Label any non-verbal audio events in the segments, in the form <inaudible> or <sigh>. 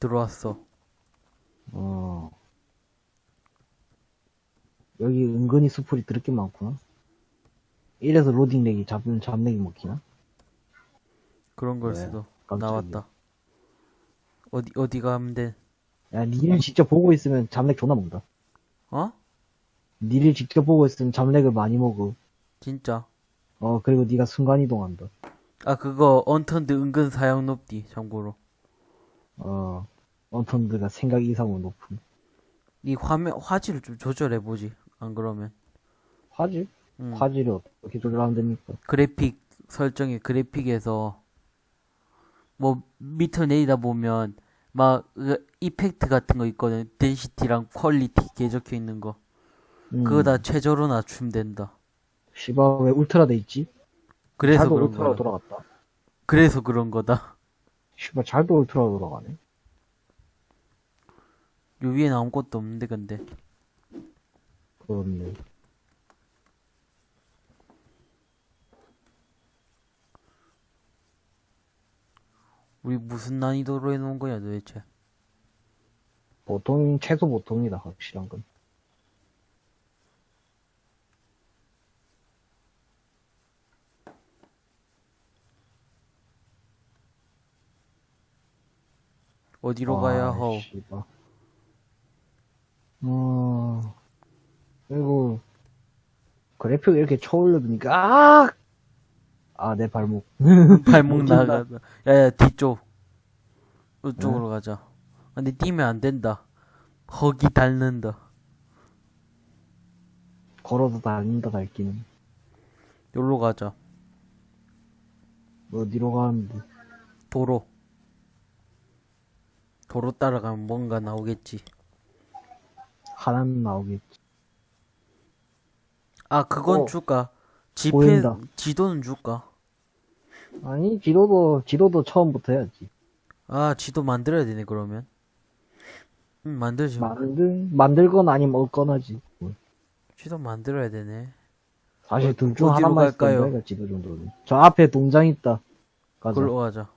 들어왔어. 어. 여기 은근히 수풀이 드럽게 많구나. 이래서 로딩 렉이 잡는 잡렉이 먹히나? 그런 걸 왜? 수도. 깜짝이야. 나왔다. 어디, 어디 가면 돼? 야, 니를 직접 보고 있으면 잡렉 존나 먹다. 어? 니를 직접 보고 있으면 잡렉을 많이 먹어. 진짜. 어, 그리고 니가 순간이동한다. 아, 그거, Unturned 은근 사양 높디, 참고로. 어, Unturned가 생각 이상으로 높은. 이 화면, 화질을 좀 조절해보지. 안 그러면. 화질? 음. 화질이 어떻게 조절하면 됩니까? 그래픽 설정에 그래픽에서 뭐 밑을 내리다 보면 막 그 effect 같은 거 있거든 density랑 quality 개 적혀 있는 거 음, 그거 다 최저로 낮추면 된다 씨발, 왜 울트라 돼 있지? 그래서 그런 울트라로 거야 돌아갔다. 그래서 그런 거다 씨발, 잘도 울트라로 돌아가네. 요 위에는 아무것도 없는데 근데 그렇네. 우리 무슨 난이도로 해놓은 거야 도대체 보통, 최소 보통이다, 확실한 건. 어디로 가야 아, 하오 씨발. 어, 그리고, 그래픽 이렇게 쳐올려두니까, 아! 아, 내 발목. <laughs> 발목 못 뛴다. 나가다 야야 뒤쪽 이쪽으로 가자 근데 뛰면 안 된다 허기 닳는다 걸어도 다닌다, 달기는. 여기로 가자 어디로 가는데. 도로. 도로 따라가면 뭔가 나오겠지. 하나는 나오겠지. 아, 그건 어, 줄까? 지페, 보인다. 지도는 줄까? 아니, 지도도, 지도도 처음부터 해야지. 아, 지도 만들어야 되네, 그러면. 응, 만들지. 뭐. 만들, 만들거나 아니면 얻거나지. 지도 만들어야 되네. 사실 둘중 어디로 하나만 갈까요? 있으면 지도 정도는. 저 앞에 동장 있다. 가자. 그걸로 가자.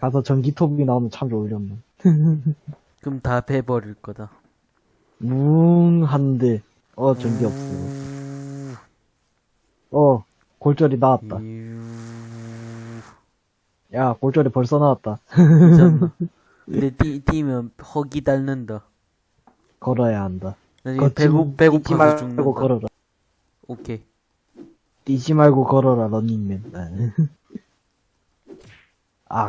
가서 전기톱이 나오면 참 좋으련만. <laughs> 그럼 다 베버릴 거다. 뭉, 한데. 어, 전기 없어. 우- 어, 골절이 나왔다. 유- 야, 골절이 벌써 나왔다. <laughs> 근데 뛰, 뛰면 허기 닳는다. 걸어야 한다. 나중에 배고, 배고파서 죽는다. 걸어라. 오케이. 뛰지 말고 걸어라, 런닝맨. <laughs> 아,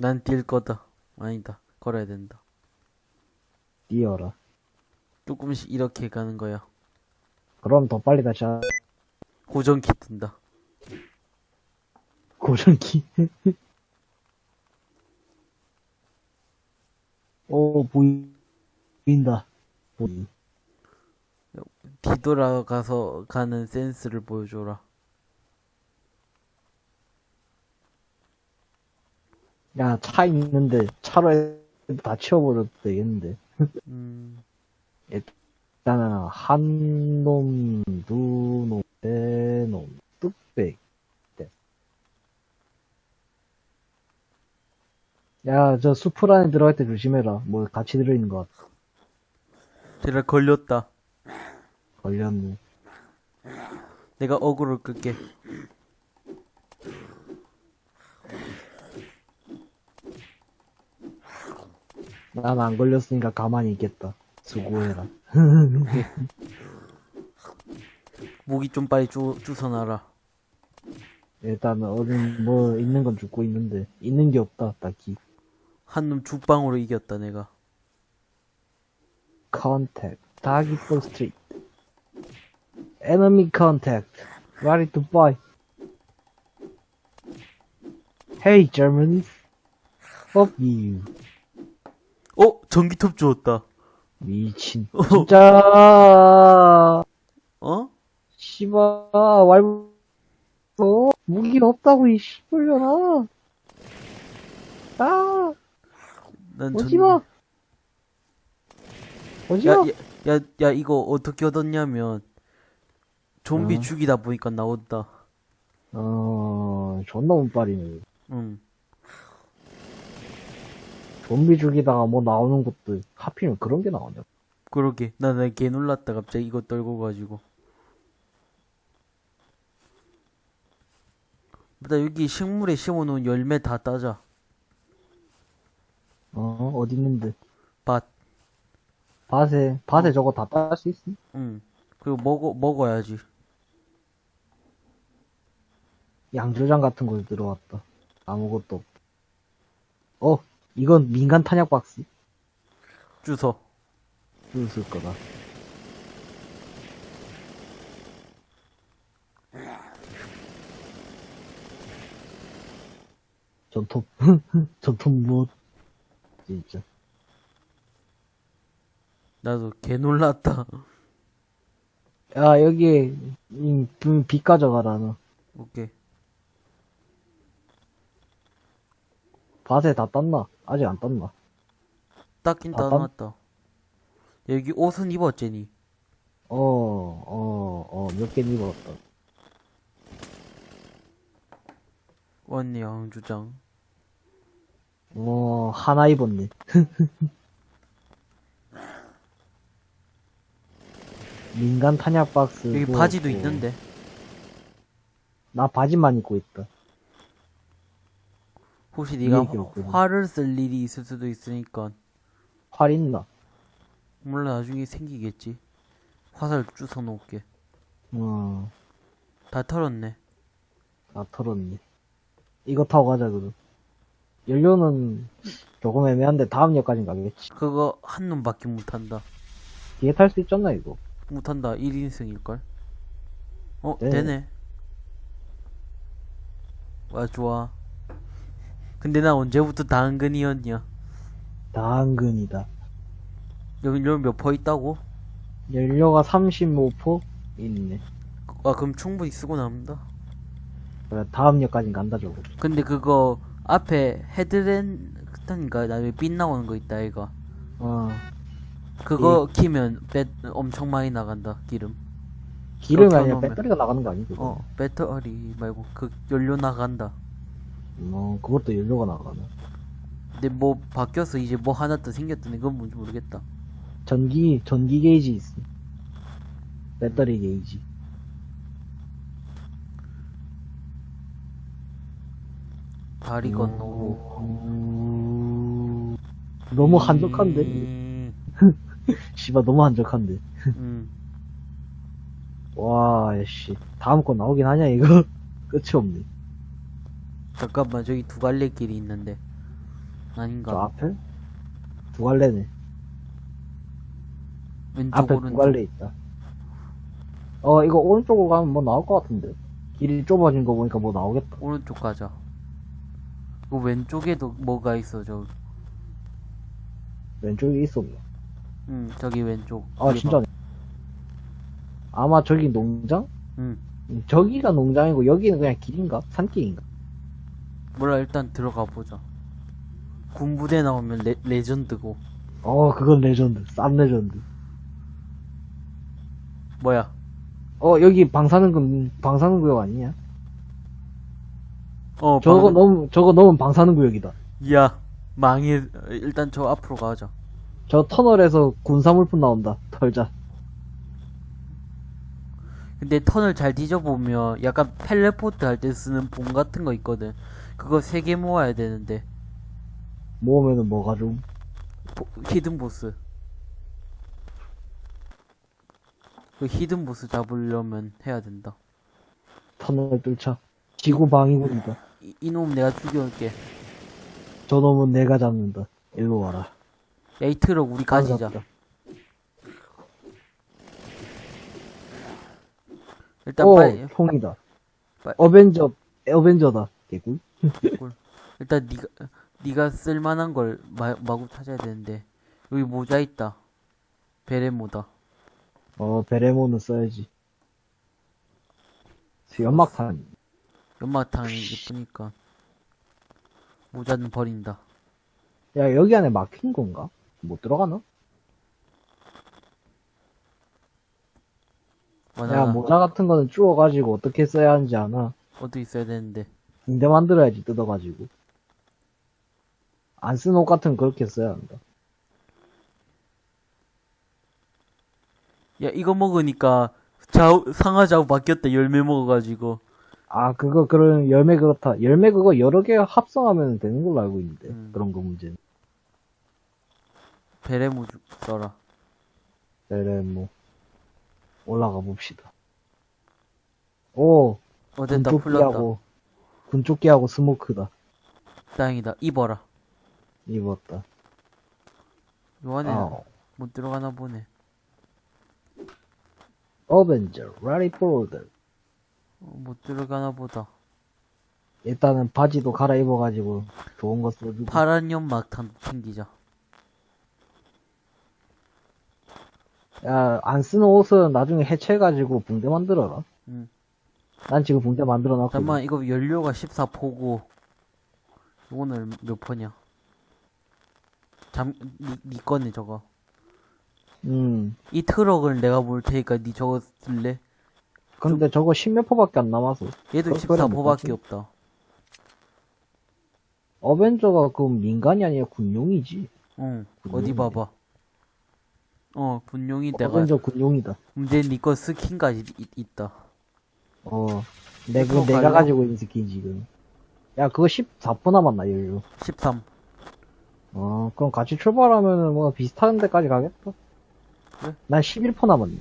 난 뛸 거다. 아니다. 걸어야 된다. 뛰어라. 조금씩 이렇게 가는 거야. 그럼 더 빨리 다시 하... 고정키 뜬다. 고정키. <laughs> 오, 보이, 보인다. 보이. 뒤돌아가서 가는 센스를 보여줘라. 야, 차 있는데, 차로 해- 다 치워버려도 되겠는데. 음, 일단은, 한 놈, 두 놈, 세 놈, 뚝배. 네. 야, 저 수풀 안에 들어갈 때 조심해라. 뭐, 같이 들어있는 것 같아. 제가 걸렸다. 걸렸네. 내가 어그로 끌게. 난 안 걸렸으니까 가만히 있겠다. 수고해라. <laughs> 무기 좀 빨리 주, 주워놔라. 일단은, 어디, 뭐, 있는 건 죽고 있는데, 있는 게 없다, 딱히. 한놈 죽방으로 이겼다, 내가. Contact. Doggy Street. Enemy contact. Ready to buy. Hey, Germans. Fuck you. 어? 전기톱 주웠다. 미친. 진짜. 어? 씨발, 왈, 어, 무기 없다고, 이 씨발려나. 아, 난 오지 마. 오지 야, 마. 야, 야, 야, 이거 어떻게 얻었냐면, 좀비 어. 죽이다 보니까 나온다. 어, 존나 운빨이네. 응. 좀비 죽이다가 뭐 나오는 것도 하필이면 그런 게 나오냐. 그러게. 나는 개 놀랐다, 갑자기 이거 떨고 가지고. 일단 여기 식물에 심어놓은 열매 다 따자. 어, 어디 있는데? 밭. 밭에, 밭에 저거 다 딸 수 있어? 응. 그리고 먹어, 먹어야지. 양조장 같은 거 들어왔다. 아무것도 없다. 어, 이건 민간 탄약 박스. 주워. 쓸 거다. 전톱, <laughs> 전톱 무엇? 진짜. 나도 개 놀랐다. 야, 여기에, 이, 비- 빛 가져가라, 너. 오케이. 밭에 다 땄나? 아직 안 땄나? 닦긴 아, 땀- 따놨다. 여기 옷은 입었제니. 어, 어, 어, 몇 개 입었다. 왔네, 양주장. 어, 하나 입었네. <laughs> 민간 탄약 박스. 여기 바지도 있는데. 나 바지만 입고 있다. 혹시 네가. 활을 쓸 일이 있을 수도 있으니까. 활 있나? 몰라, 나중에 생기겠지. 화살 주워 놓을게. 어, 다 털었네. 다 털었네. 이거 타고 가자, 그럼. 연료는 조금 애매한데 다음 역까진 가겠지. 그거 한 놈밖에 못한다. 뒤에 탈 수 있잖아, 이거. 못한다. 1인승일걸? 어, 네. 되네. 와, 좋아. 근데 나 언제부터 당근이었냐? 당근이다. 여기 여기 몇퍼 있다고? 연료가 35% 있네. 아, 그럼 충분히 쓰고 남는다. 그래, 다음 역까진 간다, 저거. 근데 그거 앞에 헤드랜턴인가 나중에 빛 나오는 거 있다 이거 어, 그거 키면 배 엄청 많이 나간다 기름 기름이 아니라 배터리가 나가는 거 아니고? 어 배터리 말고 그 연료 나간다 어, 그것도 연료가 나가네. 근데 뭐 바뀌어서 이제 뭐 하나 더 생겼더니 그건 뭔지 모르겠다 전기, 전기 게이지 있어. 배터리 게이지. 다리 건너고 음, 너무 한적한데? 음, <laughs> 씨발, 너무 한적한데. 음. 와, 씨. 다음 거 나오긴 하냐, 이거? <laughs> 끝이 없네. 잠깐만 저기 두 갈래 길이 있는데 저 아닌가 앞에? 두 갈래네. 왼쪽 앞에 오른쪽 두 갈래 있다. 어, 이거 오른쪽으로 가면 뭐 나올 것 같은데. 길이 좁아진 거 보니까 뭐 나오겠다. 오른쪽 가자 그 왼쪽에도 뭐가 있어 저 왼쪽에 있었네. 음, 저기 왼쪽 아. 진짜네. 아마 저기 농장? 음. 음, 저기가 농장이고 여기는 그냥 길인가? 산길인가? 몰라 일단 들어가 보자. 군부대 나오면 레, 레전드고 어, 그건 레전드. 쌉 레전드. 뭐야? 어, 여기 방사능 구, 방사능 구역 아니냐? 어 저거 방- 넘, 저거 넘으면 방사능 구역이다. 야 망해. 일단 저 앞으로 가자. 저 터널에서 군사물품 나온다. 털자. 근데 터널 잘 뒤져보면 약간 텔레포트 할 때 쓰는 봉 같은 거 있거든. 그거 세 개 모아야 되는데 모으면은 뭐가 좀. 보- hidden 보스. 그 hidden 보스 잡으려면 해야 된다. 터널 뚫자. 지구 방위군이다. 이, 이놈 내가 죽여올게. 저놈은 내가 잡는다. 일로 와라. 야이 트럭 우리 가지자. 일단 오, 빨리 통이다. 빨리. 어벤져, 어벤져다. 개꿀. 일단 니가 니가 쓸만한 걸 마, 마구 찾아야 되는데 여기 모자 있다 베레모다 어, 베레모는 써야지. 연막탄. 연마탕이 예쁘니까 모자는 버린다 야, 여기 안에 막힌 건가? 못 들어가나? 야, 모자 같은 거는 주워가지고 어떻게 써야 하는지 아나? 어디 있어야 되는데 붕대 만들어야지, 뜯어가지고. 안 쓴 옷 같은 거 그렇게 써야 한다. 야, 이거 먹으니까 좌우, 상하 좌우 바뀌었다. 열매 먹어가지고. 아, 그거, 그런, 열매 그렇다. 열매 그거 여러 개 합성하면 되는 걸로 알고 있는데. 음. 그런 거 문제는. 베레모 써라. 뭐. 올라가 봅시다. 오, 어, 됐다. 풀렸다. 군조끼하고, 스모크다. 다행이다. 입어라. 입었다. 요 안에 아, 못 들어가나 보네. 어벤져, 라리포드. 어, 못 들어가나 보다. 일단은 바지도 갈아입어가지고, 좋은 거 써주고. 파란 연막 탄 챙기자. 야, 안 쓰는 옷은 나중에 해체해가지고 붕대 만들어라. 응. 난 지금 붕대 만들어 놨거든. 잠깐만, 이거 연료가 14포고. 이거는 몇 포냐? 잠, 니, 니 거네, 저거. 음. 이 트럭을 내가 볼 테니까 니 저거 쓸래? 근데 저거 십몇 포밖에 안 남아서. 얘도 그럴 거는 14포밖에 못하지. 없다. 어벤져가 그 민간이 아니라 군용이지. 응, 군용이네. 어디 봐봐. 어, 분용이 내가, 어벤져 군용이다. 문제 니거 스킨까지 있, 있다. 어. 내, 그, 내가 갈라? 가지고 있는 스킨 지금. 야, 그거 14포 남았나, 연료. 13. 어, 그럼 같이 출발하면은 뭐 비슷한 데까지 가겠다. 그래? 난 11포 남았네.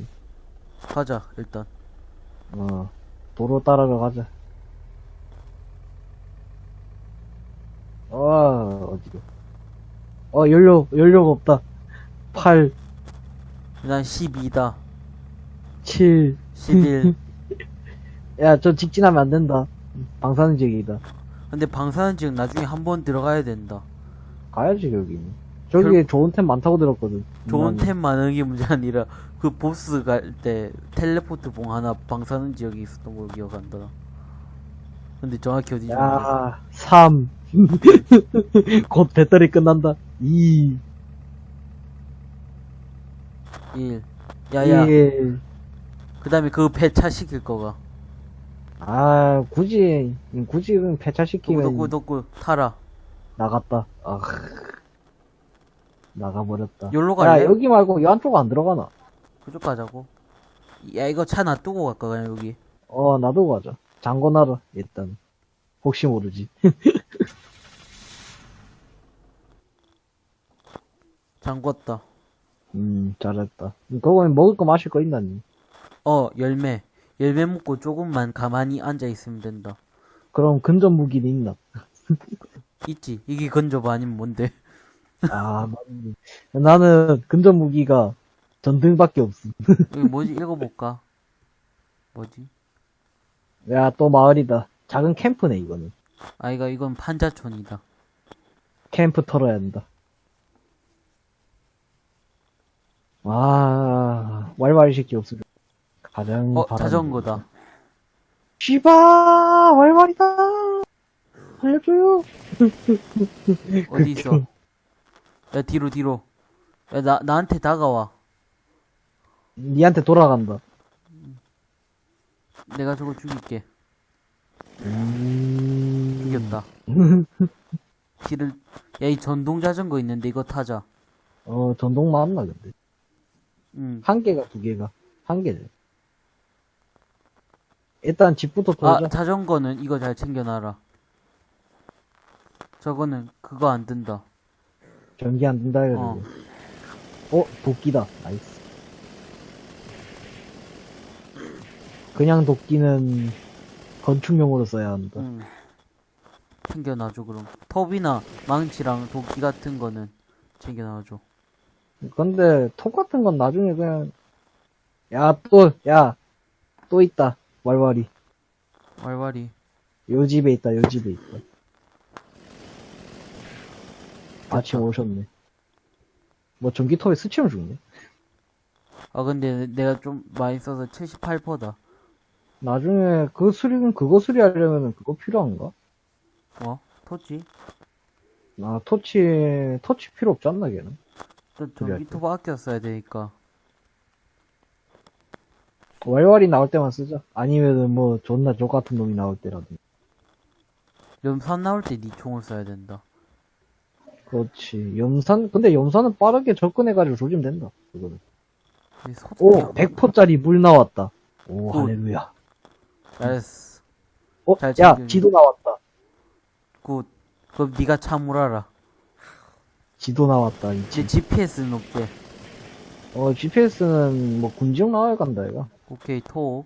가자, 일단. 어. 도로 따라가 가자. 어, 어디로. 어, 연료, 연료가 없다. 8, 난 12다. 7. 11. 야, 저 직진하면 안 된다. 방사능 지역이다. 근데 방사능 지역 나중에 한 번 들어가야 된다. 가야지, 여기는. 저기에 좋은 템 많다고 들었거든. 좋은 인간이. 템 많은 게 문제 아니라 그 보스 갈 때 텔레포트 봉 하나 방사능 지역에 있었던 걸로 기억한다. 근데 정확히 어디지? 야, 3. <laughs> 곧 배터리 끝난다. 2. 1. 야야. 1. 그 다음에 그거 폐차 시킬 거가. 아, 굳이, 굳이 도구 폐차시키면 도구 도구 타라. 나갔다. 아, 나가버렸다. 여기로 야, 갈래? 여기 말고 이 안쪽 안 들어가나? 그쪽 가자고. 야 이거 차 놔두고 갈까 그냥 여기. 어, 나도 가자. 잠궈놔라, 일단. 혹시 모르지. <laughs> 잠궜다. 음, 잘했다. 그거 먹을 거 마실 거 있나, 니? 어 열매. 열매 먹고 조금만 가만히 앉아 있으면 된다. 그럼 근접 무기는 있나? <laughs> 있지. 이게 건조바 아니면 뭔데? <laughs> 아, 맞네. 나는 근접 무기가 전등밖에 없음. <laughs> 여기 뭐지? 읽어볼까? 뭐지? 야, 또 마을이다. 작은 캠프네, 이거는. 아 이거 이건 판자촌이다. 캠프 털어야 한다. 아, 왈왈이 새끼 없으면. 가장 어 자전거다. 씨바 왈왈이다 살려줘요 어디 있어? 야 뒤로 뒤로. 야 나 나한테 다가와. 니한테 돌아간다 내가 저거 죽일게. 음... 죽였다. <laughs> 길을 야 이 전동 자전거 있는데 이거 타자. 어 전동 맞나 근데 응. 한 개가 두 개가 한 개네 일단 집부터 아 돌자 자전거는 이거 잘 챙겨놔라. 저거는 그거 안 든다. 전기 안 된다 해가지고 어. 어 도끼다 nice 그냥 도끼는 건축용으로 써야 한다 응. 챙겨놔줘 그럼. 톱이나 망치랑 도끼 같은 거는 챙겨놔줘. 근데 톱 같은 건 나중에 그냥 야 또 야 또 있다 왈왈이 왈왈이. 요 집에 있다 요 집에 있다 아침 오셨네 뭐 전기톱에 스치면 죽네 아 근데 내가 좀 많이 써서 78%다. 나중에 그 수리는 그거 수리하려면 그거 필요한가? 뭐? 토치? 아 토치 토치 필요 없지 않나 걔는 전기톱 아껴 써야 되니까. 왈왈이 나올 때만 쓰자 아니면은 뭐 존나 족 같은 놈이 나올 때라도 염산 나올 때 니 총을 써야 된다. 그렇지. 염산, 근데 염산은 빠르게 접근해가지고 조지면 된다. 그거는. 오, 100%짜리 물 나왔다. 오, good. 할렐루야. 잘했어. 어, 잘 야, 챙겨. 지도 나왔다. good. 그럼 네가 참물어라. 지도 나왔다, 이제. 이제 GPS는 없게. 어, GPS는 뭐 군지역 나와야 간다, 얘가. 오케이, 톱.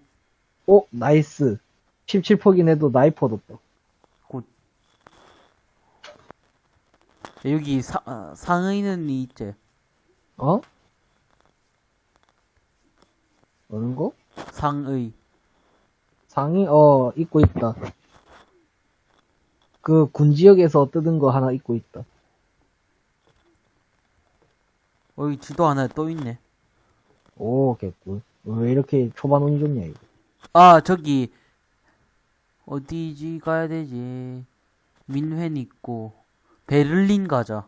오, nice. 17퍼긴 해도 나이프 얻었다. 야, 여기 사, 아, 상의는 있지. 어? 어느 거? 상의. 상이, 어, 입고 있다. 그 군 지역에서 뜯은 거 하나 입고 있다. 어, 여기 지도 하나 또 있네. 오, 개꿀. 왜 이렇게 초반 운이 좋냐, 이거. 아, 저기, 어디지 가야 되지? 민회는 있고, 베를린 가자.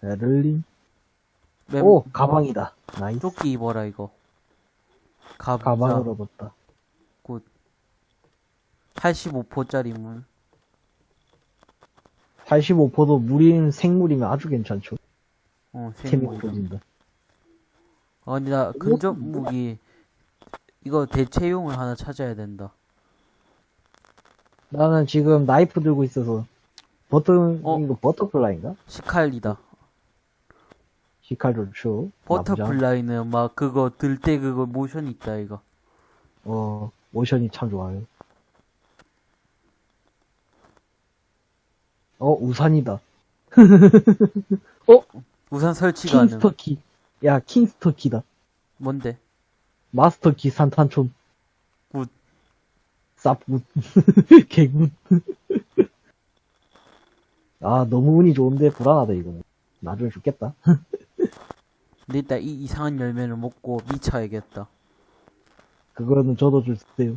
베를린. 맵- 오, 가방이다. 나이스. 조끼 입어라, 이거. 가보자. 가방을 얻었다. 85포짜리 물. 85포도 물인 생물이면 아주 괜찮죠. 어, 생물. 아, 근데 나 근접 무기, 이거 대체용을 하나 찾아야 된다. 나는 지금 나이프 들고 있어서, 버터, 어? 이거 butterfly인가? 식칼이다. 식칼 좋죠. butterfly는 막 그거 들 때 그거 모션 있다, 이거. 어, motion이 참 좋아요. 어, 우산이다. <laughs> 우산 설치 가능. 킹스터키. 야, 킹스터키다. 뭔데? 마스터키 산탄총. good. 쌉good. <laughs> 개good. 아, 너무 운이 좋은데 불안하다, 이거는. 나중에 죽겠다. <laughs> 근데 일단 이 이상한 열매를 먹고 미쳐야겠다. 그거는 저도 주세요.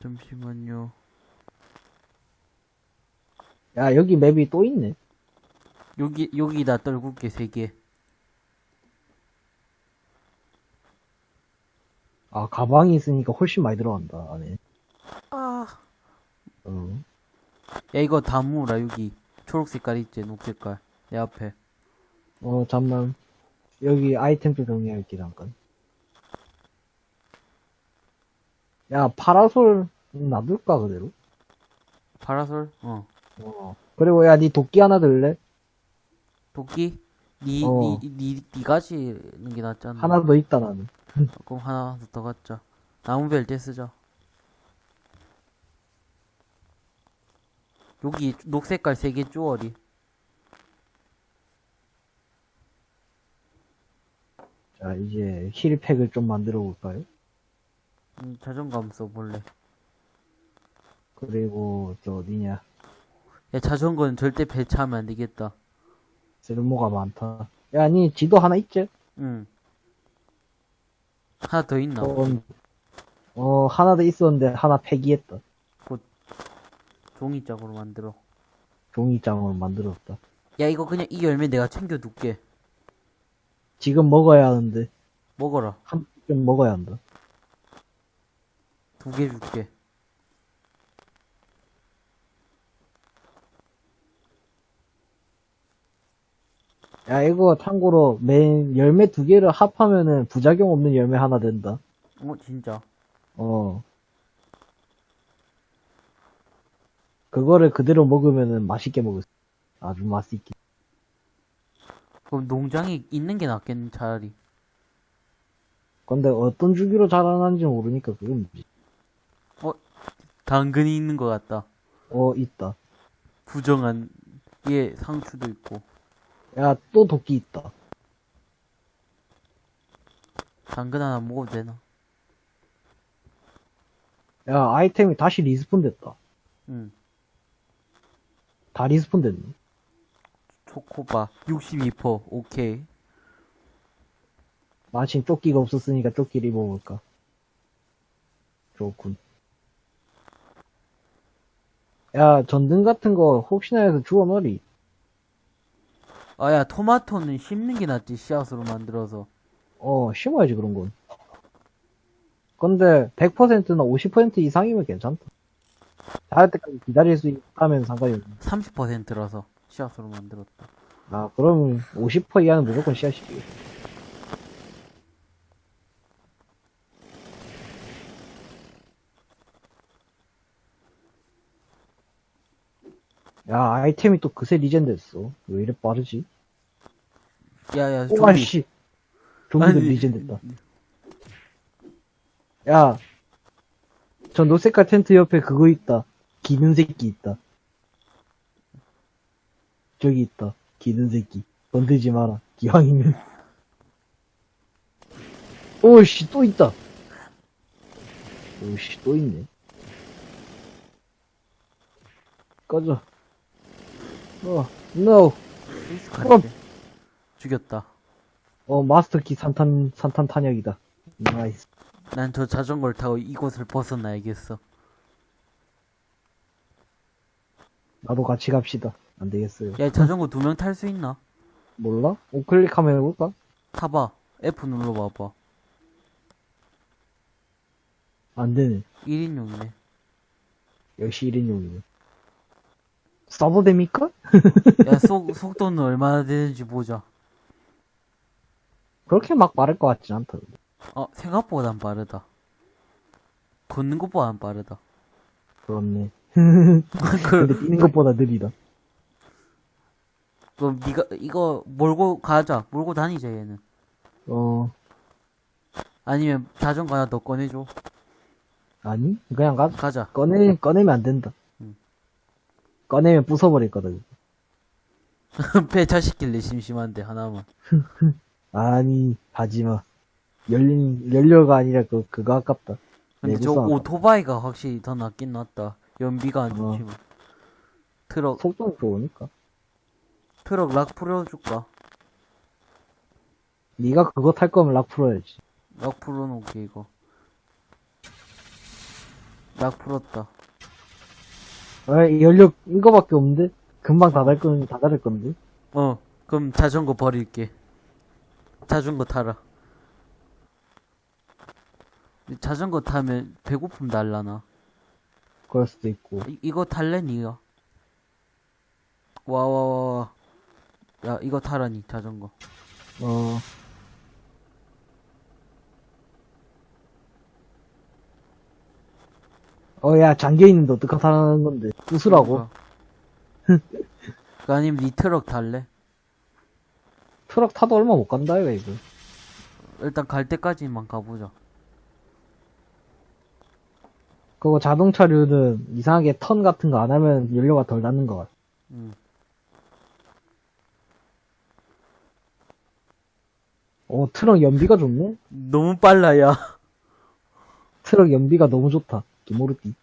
잠시만요. 야, 여기 맵이 또 있네. 여기, 여기다 떨굴게, 세 개. 아, 가방이 있으니까 훨씬 많이 들어간다, 안에. 아. 어. 야, 이거 다 모으라, 여기. 초록 색깔 있지, 녹 색깔. 내 앞에. 어, 잠만. 여기 아이템도 정리할게, 잠깐. 야, 파라솔 놔둘까, 그대로? 파라솔? 어. 어. 그리고 야, 니 도끼 하나 들래? 도끼? 니, 어. 니, 니, 니 가지는 게 낫지 않나? 하나 더 있다, 나는. 그럼 하나 더 갖자. 나무벨 때 쓰자. 여기 녹색깔 세개 쪼어리. 자, 이제 힐팩을 좀 만들어 볼까요? 음, 자존감 써볼래. 그리고, 저, 어디냐. 야, 자전거는 절대 배차하면 안 되겠다. 쓸모가 많다. 야, 니 지도 하나 있지? 응. 하나 더 있나? 어, 어, 하나 더 있었는데 하나 폐기했다. 종이짝으로 만들어. 종이장으로 만들었다. 야, 이거 그냥 이 열매 내가 챙겨 둘게. 지금 먹어야 하는데, 먹어라. 한 좀 먹어야 한다. 두 개 줄게. 야, 이거 참고로 맨 열매 두 개를 합하면은 부작용 없는 열매 하나 된다. 어, 진짜. 어. 그거를 그대로 먹으면은 맛있게 먹을 수. 아주 맛있게. 그럼 농장에 있는 게 낫겠네, 차라리. 근데 어떤 주기로 자라나는지 모르니까 그건 뭐지. 당근이 있는 것 같다. 어, 있다. 부정한, 예, 상추도 있고. 야, 또 도끼 있다. 당근 하나 먹어도 되나? 야, 아이템이 다시 respawn 됐다. 응. 다 respawn 됐네. 초코바. 62%. 오케이. 마침 조끼가 없었으니까 조끼를 입어볼까. 좋군. 야, 전등 같은 거 혹시나 해서 주워 넣으리. 아, 야, 토마토는 심는 게 낫지, 씨앗으로 만들어서. 어, 심어야지, 그런 건. 근데 100%나 50% 이상이면 괜찮다. 자랄 때까지 기다릴 수 있다면 상관이 없네. 30%라서. 씨앗으로 만들었다. 아, 그럼 50% 이하는 무조건 씨앗이지. 야, 아이템이 또 그새 리젠 됐어. 왜 이래 빠르지? 야야 오아, 좀비. 씨. 좀비도 아니, 리젠 됐다. 야, 저 노세카 텐트 옆에 그거 있다. 기는 새끼 있다. 저기 있다. 기는 새끼. 건들지 마라. 기왕이면. 오씨, 또 있다. 오씨, 또 있네. 꺼져. 어, no. 죽였다. 어, 마스터키 산탄, 산탄 탄약이다. nice. 난 저 자전거를 타고 이곳을 벗어나야겠어. 나도 같이 갑시다. 안 되겠어요. 야 자전거 두 명 탈 수 있나? 몰라? 우클릭 한번 해볼까? 타봐. F 눌러봐봐. 안 되네. 1인용이네. 역시 1인용이네. 써도 됩니까? 야 속, 속도는 얼마나 되는지 보자. 그렇게 막 빠를 것 같진 않다. 어 생각보단 빠르다. 걷는 것보단 빠르다. 그렇네. <laughs> 그, 근데 뛰는 것보다 느리다. 그럼 니가 이거 몰고 가자. 몰고 다니자 얘는. 어, 아니면 자전거 하나 더 꺼내줘. 아니? 그냥 가, 가자. 꺼내, 꺼내면 안 된다. 응. 꺼내면 부숴버릴 거다. <laughs> 배차시킬래 심심한데 하나만. <laughs> 아니, 하지마. 열린, 연료가 아니라 그, 그거 아깝다. 근데 저. 오토바이가 확실히 더 낫긴 낫다. 연비가 안 어. 좋지만. 트럭 속도는 좋으니까. 트럭 락 풀어줄까? 네가 그거 탈 거면 락 풀어야지. 락 풀어놓게 이거. 락 풀었다. 아, 연료 이거밖에 없는데? 금방 다달 건, 다 다를 건데? 어, 그럼 자전거 버릴게. 자전거 타라. 자전거 타면 배고픔 날라나. 그럴 수도 있고. 이, 이거 탈래 니가? 와와와 와. 야 이거 타라니 자전거. 어, 어, 야, 잠겨있는데 어떡하다는 건데. 부수라고? <laughs> 그 아니면 니 트럭 탈래? 트럭 타도 얼마 못 간다, 이거, 이거. 일단 갈 때까지만 가보자. 그거 자동차류는 이상하게 턴 같은 거 안 하면 연료가 덜 닿는 것 같아. 응. 오, 트럭 연비가 좋네? 너무 빨라 야. <laughs> 트럭 연비가 너무 좋다. 기모르띠.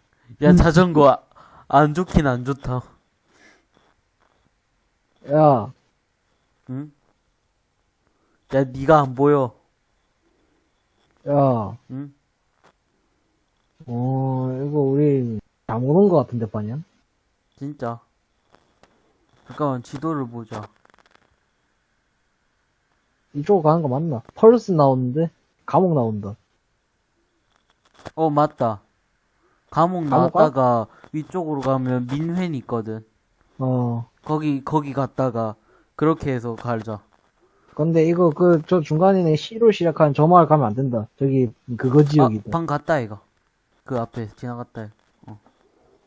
야 자전거 아- 안 좋긴 안 좋다. 야, 응? 야 니가 안 보여. 야, 응? 어, 이거 우리 잘못 온것 같은데, 반연? 진짜. 잠깐만 지도를 보자. 이쪽으로 가는 거 맞나? 펄스 나오는데? 감옥 나온다. 어 맞다. 감옥? 나왔다가 위쪽으로 가면 민회는 있거든. 어. 거기 거기 갔다가 그렇게 해서 갈자. 근데 이거 그 저 중간에 C로 시작하는 저 마을 가면 안 된다. 저기 그거 아, 지역이다. 방 갔다 이거. 그 앞에 지나갔다. 이거.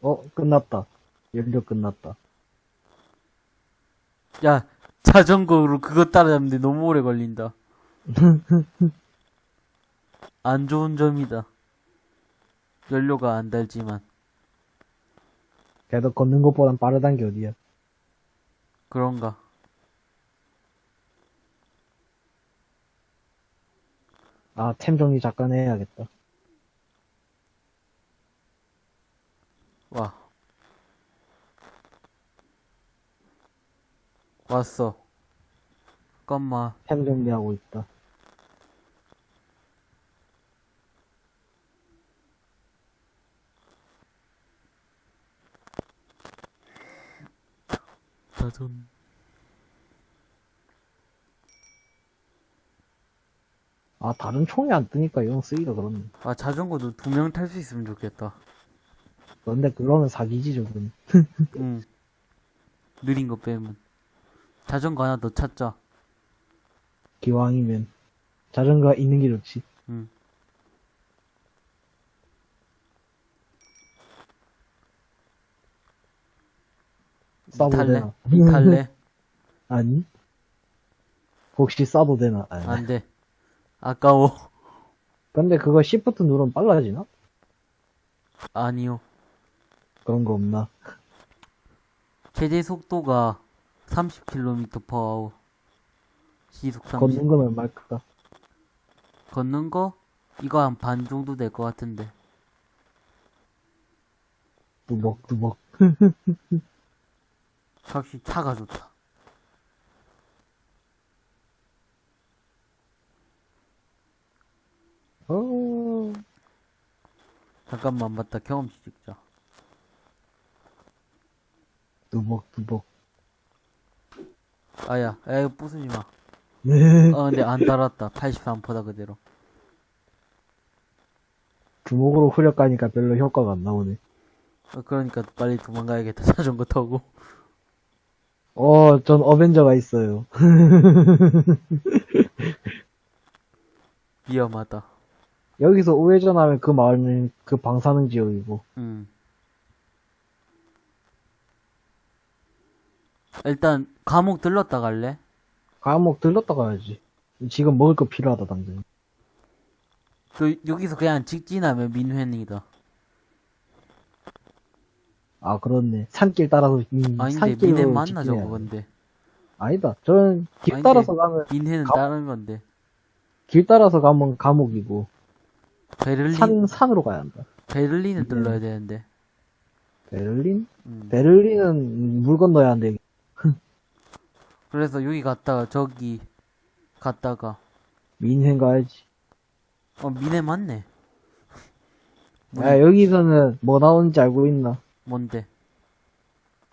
어 끝났다. 연료 끝났다. 야 자전거로 그거 따라잡는데 너무 오래 걸린다. <laughs> 안 좋은 점이다. 연료가 안 달지만 그래도 걷는 것보단 빠르단 게 어디야. 그런가. 아 템 정리 잠깐 해야겠다. 와. 왔어. 잠깐만. 템 정리하고 있다. 자전. 아 다른 총이 안 뜨니까 이건 쓰기가 그렇네. 아 자전거도 두 명 탈 수 있으면 좋겠다. 그런데 그러면 사기지 저건. 응. 느린 거 빼면. 자전거 하나 더 찾자. 기왕이면 자전거 있는 게 좋지. 응. 싸도 탈래? 탈래? <laughs> 아니? 혹시 싸도 되나? 아니. 안 돼. 아까워. 근데 그거 시프트 누르면 빨라지나? 아니요. 그런 거 없나? 최대 속도가 30km per hour. 시속 30. 걷는 거면 말까? 걷는 거? 이거 한 반 정도 될 것 같은데. 뚜벅뚜벅. <laughs> 확실히 차가 좋다. 어, 잠깐만 맞다. 경험치 찍자. 뚜벅뚜벅. 아야, 야 이거 부수지 마. 네. 어 근데 안 달았다. 83%다 그대로. 주먹으로 후려 까니까 별로 효과가 안 나오네. 어, 그러니까 빨리 도망가야겠다. <laughs> 자전거 타고. 어, 전 어벤져가 있어요. <laughs> 위험하다. 여기서 우회전하면 그 마을은 그 방사능 지역이고. 음. 일단 감옥 들렀다 갈래? 감옥 들렀다 가야지. 지금 먹을 거 필요하다, 당장. 그 여기서 그냥 직진하면 민회이다. 아, 그렇네. 산길 따라서, 음, 아닌데 민회 맞나 저거 돼. 근데. 아니다. 저는 길 아닌데. 따라서 가면, 민회는 가- 다른 건데. 길 따라서 가면 감옥이고, 베를린 산, 산으로 가야 한다. 베를린을 네. 뚫러야 되는데. 베를린? 음. 베를린은 물 건너야 한대. <laughs> 그래서 여기 갔다가 저기 갔다가 민행 가야지. 어 민해 맞네. 야, 여기서는 뭐 나오는지 알고 있나? 뭔데?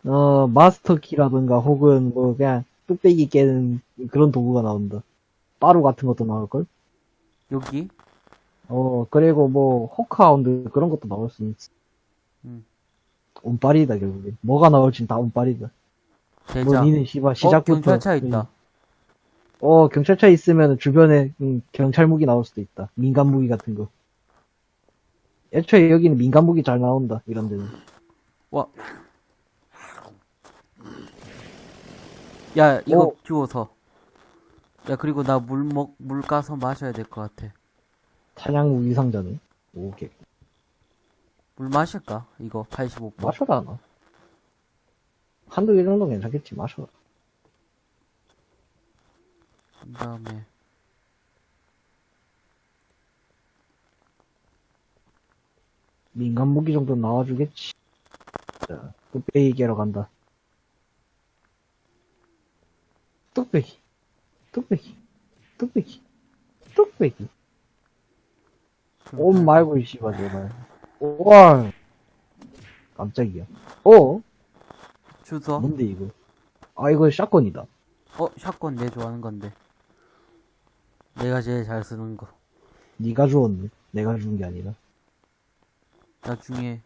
어, 마스터 키라든가 혹은 뭐 그냥 뚝배기 깨는 그런 도구가 나온다. 빠루 같은 것도 나올걸? 여기? 어, 그리고 뭐, 호크하운드 그런 것도 나올 수 있지. 음. 운빨이다, 결국에. 뭐가 나올진 다 운빨이다. 뭐, 대장. 니는 씨발, 어 시작부터. 경찰차 있다. 음, 어, 경찰차 있으면 주변에, 음, 경찰 무기 나올 수도 있다. 민간 무기 같은 거. 애초에 여기는 민간 무기 잘 나온다, 이런 데는. 와. 야 이거 어. 주워서. 야 그리고 나 물 먹 물 까서 마셔야 될 것 같아. 탄약 무기 상자네. 오케이. 물 마실까? 이거 85%. 마셔라, 너. 한두 개 정도 괜찮겠지, 마셔라. 그 다음에 민간 무기 정도 나와주겠지. 자, 뚝배기 깨러 간다. 뚝배기, 뚝배기, 뚝배기, 뚝배기. 옴 말고, 이 씨발, 제발. 와 깜짝이야. 어? 주소. 뭔데, 이거? 아, 이거 샷건이다. 어 샷건 내 좋아하는 건데. 내가 제일 잘 쓰는 거. 네가 주웠네. 내가 준 게 아니라. 나중에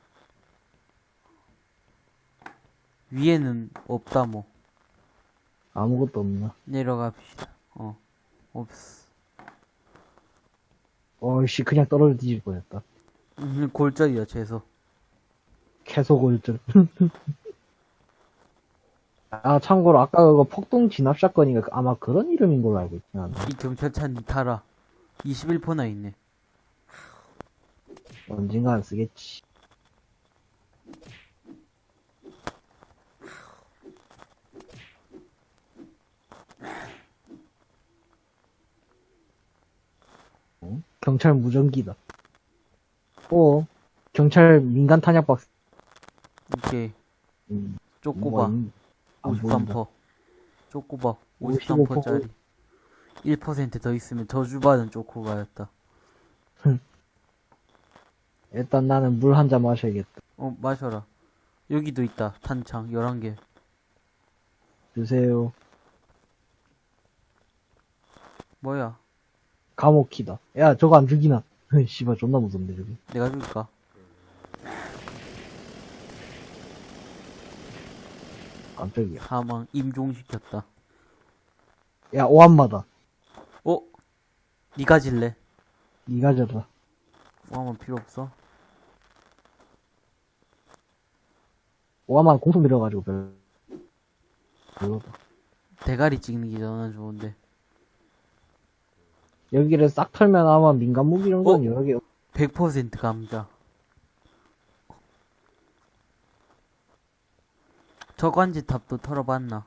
위에는 없다 뭐. 아무것도 없나. 내려갑시다. 어. 없어. 어이씨, 그냥 떨어져 뒤질 뻔했다. 음, 골절이야 최소. 캐소골절. <laughs> 아, 참고로 아까 그거 폭동 진압 사건이가 아마 그런 이름인 걸로 알고 있지 않아? 이 경찰차 니 타라. 21%나 있네. 언젠간 쓰겠지. 어? 경찰 무전기다. 어? 경찰 민간 탄약 박스. 이게 음, 쪼꼬바 뭐가 있- 안 보인다. 53%. 쪼꼬바 55%. 53%짜리. 1%더 있으면 저주받은 쪼꼬바였다. 일단 나는 물 한 잔 마셔야겠다. 어, 마셔라. 여기도 있다. 탄창 11개. 주세요. 뭐야? 감옥키다. 야, 저거 안 죽이나? <laughs> 씨발, 존나 무섭네, 저기. 내가 줄까? 깜짝이야. 사망 임종시켰다. 야, 오한마다. 어? 니가 질래? 니가 져라. 오하면 필요 없어. 오한마다 공속 밀어가지고 별, 별로다. 대가리 찍는 게 저는 좋은데. 여기를 싹 털면 아마 민간 무기 정도는 어? 여러 개, 100% 감자. 저관지 탑도 털어봤나?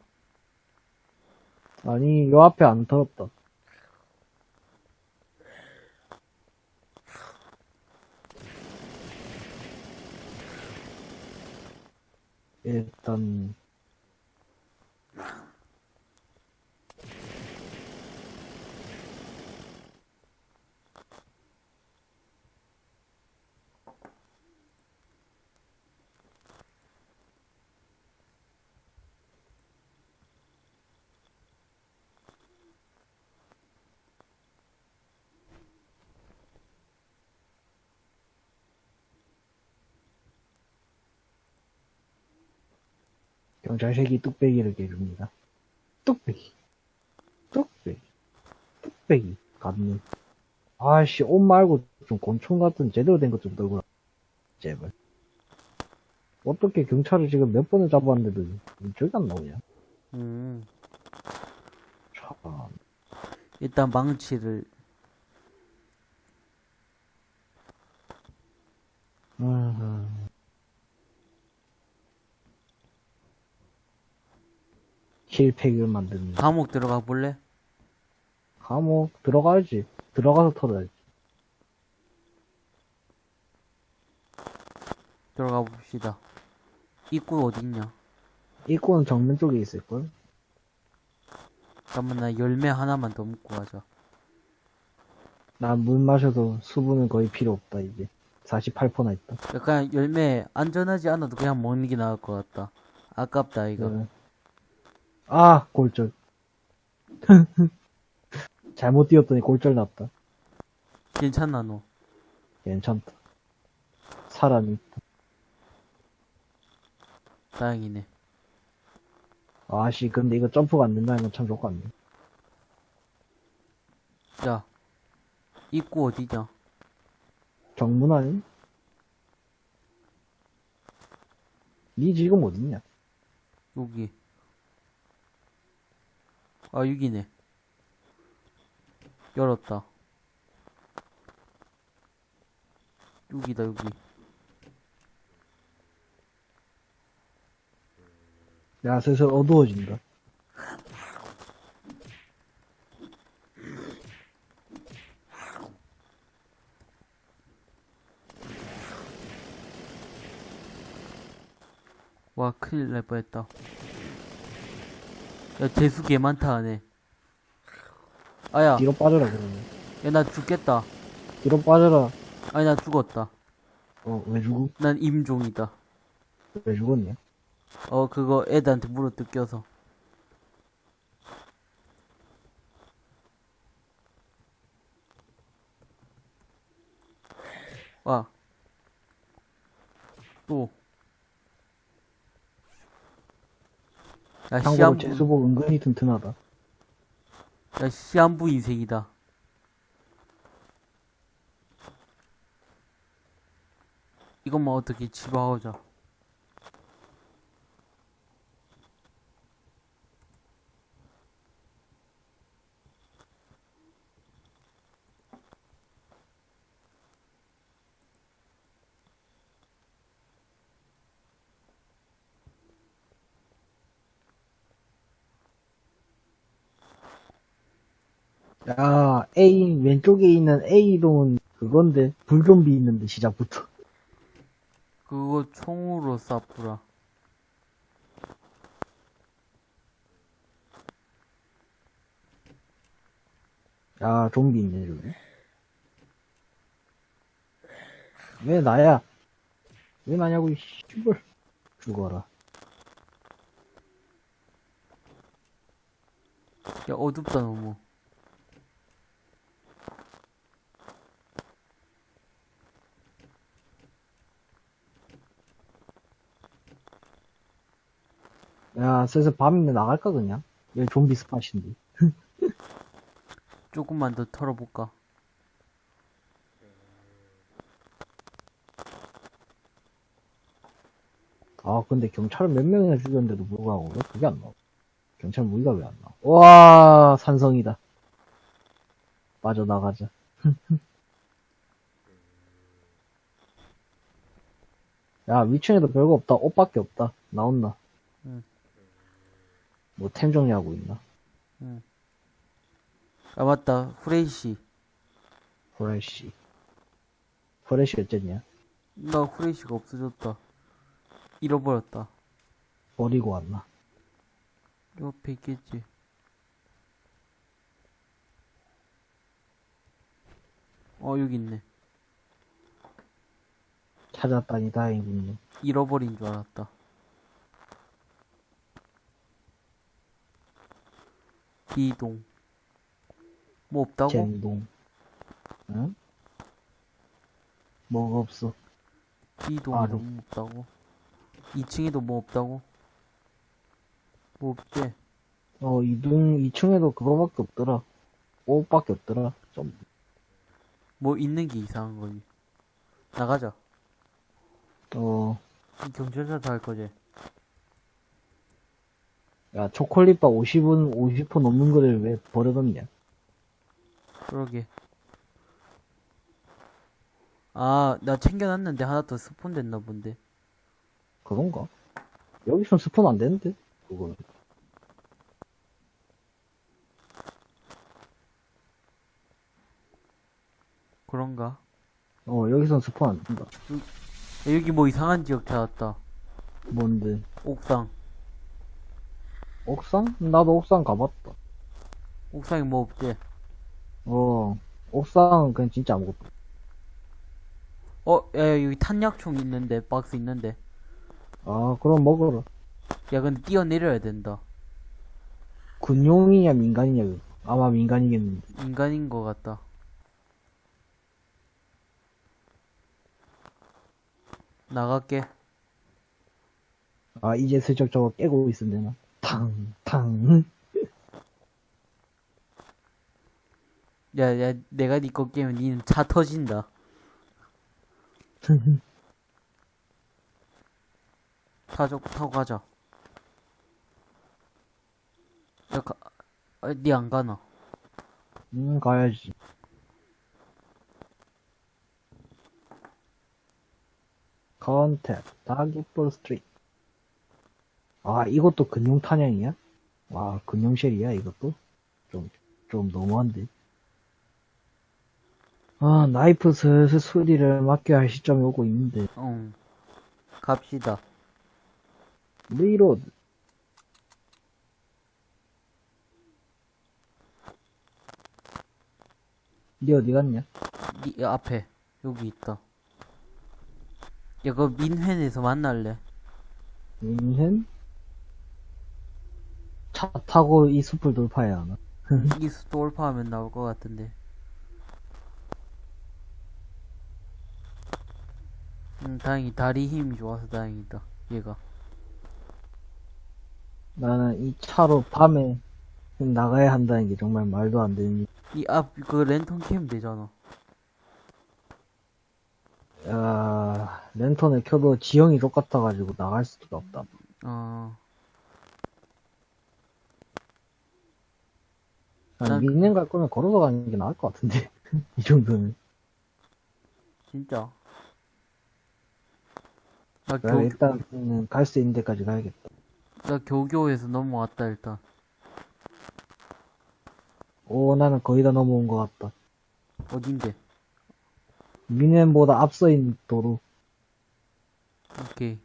아니, 요 앞에 안 털었다. 일단, 경찰색이 뚝배기를 깨줍니다. 뚝배기. 뚝배기. 뚝배기. 감는. 아씨, 옷 말고 좀 곤충 같은 제대로 된 것 좀 들고 라 제발. 어떻게 경찰을 지금 몇 번을 잡았는데도 저기 안 나오냐? 음. 참. 일단 망치를 음. 힐팩을 만드는 감옥 들어가 볼래? 감옥 들어가야지 들어가서 털어야지 들어가 봅시다. 입구 어딨냐? 입구는 정면 쪽에 있을걸? 잠깐만 나 열매 하나만 더 먹고 가자. 난 물 마셔도 수분은 거의 필요 없다 이제 48%나 있다 약간 열매 안전하지 않아도 그냥 먹는 게 나을 것 같다. 아깝다 이거. 네. 아 골절 <laughs> 잘못 뛰었더니 골절 났다 괜찮나 너? 괜찮다 사람이 있다 다행이네. 아씨 근데 이거 점프가 안 된다는 건 참 좋을 것 같네 자, 입구 어디냐? 정문 아니? 니 지금 어딨냐? 여기. 아 여기네. 열었다. 여기다 여기. 야 슬슬 어두워진다 와 큰일 날 뻔했다. 야 재수 개 많다 하네. 아야, 뒤로 빠져라 그러면 야 나 죽겠다. 뒤로 빠져라 아니 나 죽었다. 어 왜 죽어? 난 임종이다. 왜 죽었냐? 어 그거 애들한테 물어 뜯겨서. 와. 또. 야 참고로 시한부, 제수복 은근히 튼튼하다 야 시한부 인생이다. 이것만 어떻게 집어오자. 야 A 왼쪽에 있는 A동은 그건데 불좀비 있는데 시작부터. 그거 총으로 쏴뿌라. 야 좀비 있네 저기. 왜 나야? 왜 나냐고 이 씨발. 죽어라. 야 어둡다 너무. 야 슬슬 밤인데 나갈까, 그냥? 여기 좀비 스팟인데. <laughs> 조금만 더 털어볼까? 아, 근데 경찰을 몇 명이나 죽였는데도 불구하고 왜 그게 안 나와? 경찰 무기가 왜 안 나와? 와, 산성이다. 빠져나가자. <laughs> 야, 위층에도 별거 없다. 옷밖에 없다. 나온나? 응. 뭐 템 정리하고 있나? 아, 맞다. 후레이시. 프레쉬. 프레쉬 어쨌냐? 나 후레이시가 없어졌다. 잃어버렸다. 버리고 왔나? 옆에 있겠지. 어, 여기 있네. 찾았다니 다행이군요. 잃어버린 줄 알았다. 비동. 뭐 없다고? 젠동. 응? 뭐가 없어? 비동이 아, 너무 없다고? 2층에도 뭐 없다고? 뭐 없지? 어, 이동, 2층에도 그거밖에 없더라. 옷밖에 없더라. 좀, 뭐 있는 게 이상한 거지. 나가자. 어, 경찰서도 할 거지. 야, 초콜릿바 50은, 50% 넘는 거를 왜 버려뒀냐? 그러게. 아, 나 챙겨놨는데 하나 더 스폰 됐나 본데. 그런가? 여기선 스폰 안 되는데? 그거는. 그런가? 어, 여기선 스폰 안 된다. 야, 여기 뭐 이상한 지역 찾았다. 뭔데? 옥상. 옥상? 나도 옥상 가봤다. 옥상에 뭐 없지? 어, 옥상은 그냥 진짜 아무것도. 어, 야, 야, 여기 탄약총 있는데, 박스 있는데. 아, 그럼 먹어라. 야, 근데 뛰어내려야 된다. 군용이냐, 민간이냐, 그거. 아마 민간이겠는데. 인간인 것 같다. 나갈게. 아, 이제 슬쩍 저거 깨고 있으면 되나? 탕, 탕. 야, 야, 내가 니거 깨면 니는 차 터진다. <laughs> 타죠, 타고 가자. 야, 가, 아, 니안 가나? 음, 가야지. 컨택, 다기볼 스트리트. 아, 이것도 근용 탄약이야? 와, 근용 쉘이야, 이것도? 좀, 좀 너무한데. 아, 나이프 슬슬 수리를 맡겨야 할 시점이 오고 있는데. 응. 갑시다. 리로드. 니 어디 갔냐? 니 앞에, 여기 있다. 야, 그 민회에서 만날래? 민현? 차 타고 이 숲을 돌파해야 하나? 이 스톨파하면 나올 것 같은데. 음, 다행히 다리 힘이 좋아서 다행이다. 얘가. 나는 이 차로 밤에 나가야 한다는 게 정말 말도 안 되는 일. 이 앞, 그 랜턴 캐면 되잖아. 야, 랜턴을 켜도 지형이 똑같아가지고 나갈 수가 없다. 어, 난 난- 민현 갈 거면 걸어서 가는 게 나을 것 같은데. <laughs> 이 정도는. 진짜. 나나 교, 일단 갈수 있는 데까지 가야겠다. 나 교교에서 넘어왔다, 일단. 오, 나는 거의 다 넘어온 것 같다. 어딘데? 민현보다 앞서 있는 도로. 오케이.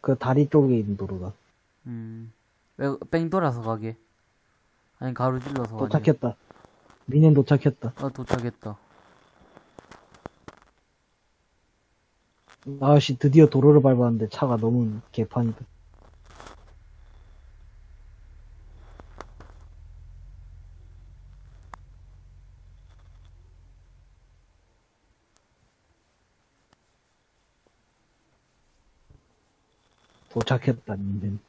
그 다리 쪽에 있는 도로다. 음. 왜, 뺑 돌아서 가게. 아니, 가로질러서. 도착했다. 민현 도착했다. 아, 도착했다. 아씨 드디어 도로를 밟았는데 차가 너무 개판이다. 도착했다, 민현.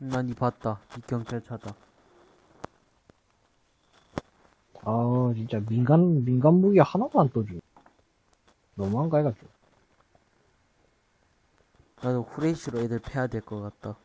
난이 봤다. 이 경찰차다. 아, 진짜 민간, 민간 무기 하나도 안 떠줘. 너무한 거 해가지고. 나도 후레쉬로 애들 패야 될 것 같다.